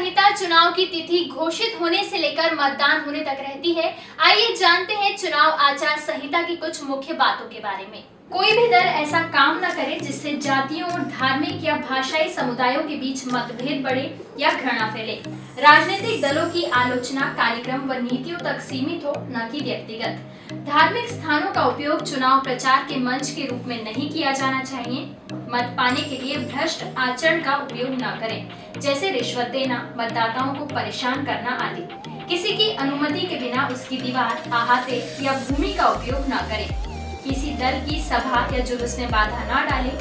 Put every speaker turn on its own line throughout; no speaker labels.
संहिता चुनाव की तिथि घोषित होने से लेकर मतदान होने तक रहती है। आइए जानते हैं चुनाव आचार संहिता की कुछ मुख्य बातों के बारे में। कोई भी दल ऐसा काम न करे जिससे जातियों और धार्मिक या भाषाई समुदायों के बीच मतभेद बढ़े या घृणा फैले। राजनीतिक दलों की आलोचना, कार्यक्रम व नीतियों तक सीमित हो, न कि व्यक्तिगत। धार्मिक स्थानों का उपयोग चुनाव प्रचार के मंच के रूप में नहीं किया जाना चाहिए। मत पाने के लिए भ्रष्ट आचरण का उपयोग न करें, जैसे रिश्वत देना, मतदाताओं को परेशान करना आदि। किसी की अनुमति के बिना उसकी दीवार अहाते या भूमि का उपयोग न करें। किसी दल की सभा या जुलूस में बाधा न डालें।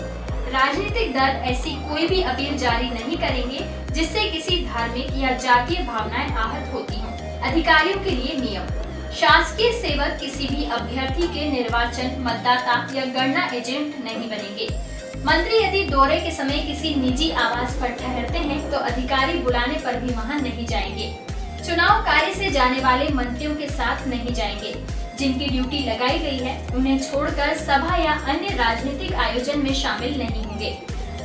राजनीतिक दल ऐसी कोई भी अपील जारी नहीं करेंगे, जिससे किसी धार्मिक या जातीय भावनाएँ आहत होती हों। अधिकारियों के लिए नियम। शासकीय सेवक किसी भी अभ्यर्थी के निर्वाचन, मतदाता या गणना एजेंट नहीं बनेंगे। मंत्री यदि दौरे के समय किसी निजी आवास पर ठहरते हैं तो अधिकारी बुलाने पर भी वहाँ नहीं जाएँगे। चुनाव कार्य से जाने वाले मंत्रियों के साथ नहीं जाएँगे। जिनकी ड्यूटी लगाई गई है, उन्हें छोड़कर सभा या अन्य राजनीतिक आयोजन में शामिल नहीं होंगे।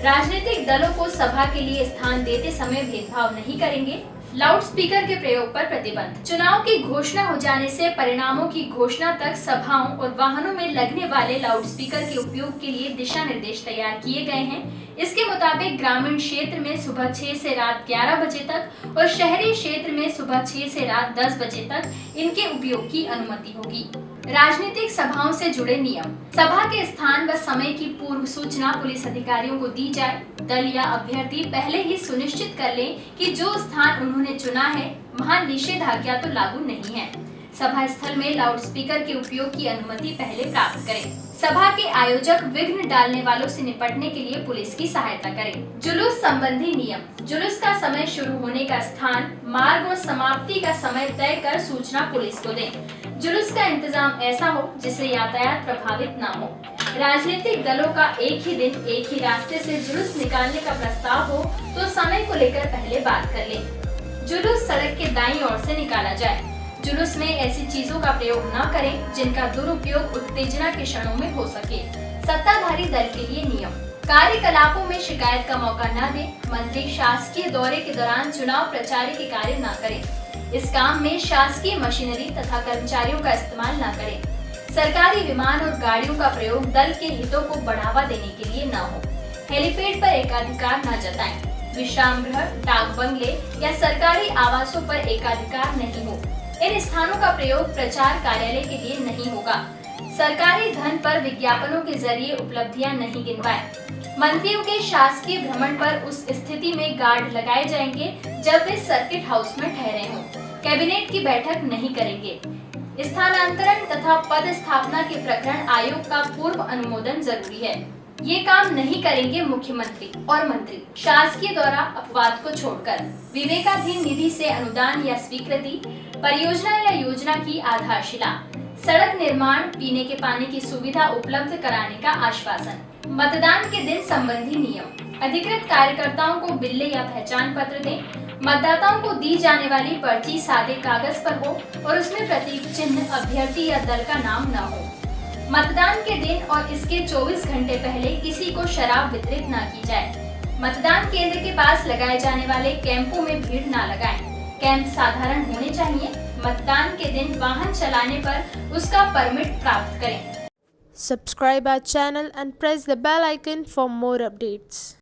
राजनीतिक दलों को सभा के लिए स्थान देते समय भेदभाव नहीं करेंगे। लाउड स्पीकर के प्रयोग पर प्रतिबंध। चुनाव की घोषणा हो जाने से परिणामों की घोषणा तक सभाओं और वाहनों में लगने वाले लाउड स्पीकर के उपयोग के लिए दिशा निर्देश तैयार किए गए हैं। इसके मुताबिक ग्रामीण क्षेत्र में सुबह 6 से रात 11 बजे तक और शहरी क्षेत्र में सुबह 6 से रात 10 बजे तक इनके उपयोग की अनुमति होगी। राजनीतिक सभाओं से जुड़े नियम। सभा के स्थान व समय की पूर्व सूचना पुलिस अधिकारियों को दी जाए। दल या अभ्यर्थी पहले ही सुनिश्चित कर लें कि जो स्थान उन्होंने चुना है, वहाँ निषेधाज्ञा तो लागू नहीं है। सभा स्थल में लाउड स्पीकर के उपयोग की अनुमति पहले प्राप्त करें। सभा के आयोजक विघ्न डालने वालों से निपटने के लिए पुलिस की सहायता करें। जुलूस संबंधी नियम। जुलूस का समय शुरू होने का स्थान, मार्ग और समाप्ति का समय तय कर सूचना पुलिस को दें। जुलूस का इंतज़ाम ऐसा हो जिससे यातायात प्रभावित न हो। राजनीतिक दलों का एक ही दिन, एक ही रास्ते से जुलूस निकालने का प्रस्ताव हो तो समय को लेकर पहले बात कर ले। जुलूस सड़क के दाई और ऐसी निकाला जाए। जुलूस में ऐसी चीज़ों का प्रयोग न करें, जिनका दुरुपयोग उत्तेजना के क्षणों में हो सके। सत्ताधारी दल के लिए नियम। कार्यकलापों में शिकायत का मौका न दे, मंत्री शासकीय दौरे के दौरान चुनाव प्रचार के कार्य न करें। इस काम में शासकीय मशीनरी तथा कर्मचारियों का इस्तेमाल न करें। सरकारी विमान और गाड़ियों का प्रयोग दल के हितों को बढ़ावा देने के लिए न हो। हेलीपैड पर एकाधिकार न जताएँ। विश्राम गृह डाक बंगले या सरकारी आवासों पर एकाधिकार नहीं हो। इन स्थानों का प्रयोग प्रचार कार्यालय के लिए नहीं होगा। सरकारी धन पर विज्ञापनों के ज़रिए उपलब्धियाँ नहीं गिनवाए। मंत्रियों के शासकीय भ्रमण पर उस स्थिति में गार्ड लगाए जाएँगे जब वे सर्किट हाउस में ठहरे हों। कैबिनेट की बैठक नहीं करेंगे। स्थानांतरण तथा पद स्थापना के प्रकरण आयोग का पूर्व अनुमोदन ज़रूरी है। ये काम नहीं करेंगे मुख्यमंत्री और मंत्री। शासकीय द्वारा अपवाद को छोड़कर। विवेकाधीन निधि से अनुदान या स्वीकृति, परियोजना या योजना की आधारशिला, सड़क निर्माण, पीने के पानी की सुविधा उपलब्ध कराने का आश्वासन, मतदान के दिन संबंधी नियम, अधिकृत कार्यकर्ताओं को बिल्ले या पहचान पत्र दें, मतदाताओं को दी जाने वाली पर्ची सादे कागज़ पर हो और उसमें प्रतीक चिन्ह, अभ्यर्थी या दल का नाम न हो। मतदान के दिन और इसके 24 घंटे पहले किसी को शराब वितरित न की जाए मतदान केंद्र के पास लगाए जाने वाले कैंपों में भीड़ न लगाएँ। कैंप साधारण होने चाहिए मतदान के दिन वाहन चलाने पर उसका परमिट प्राप्त करें
subscribe our channel and press the bell icon for more updates.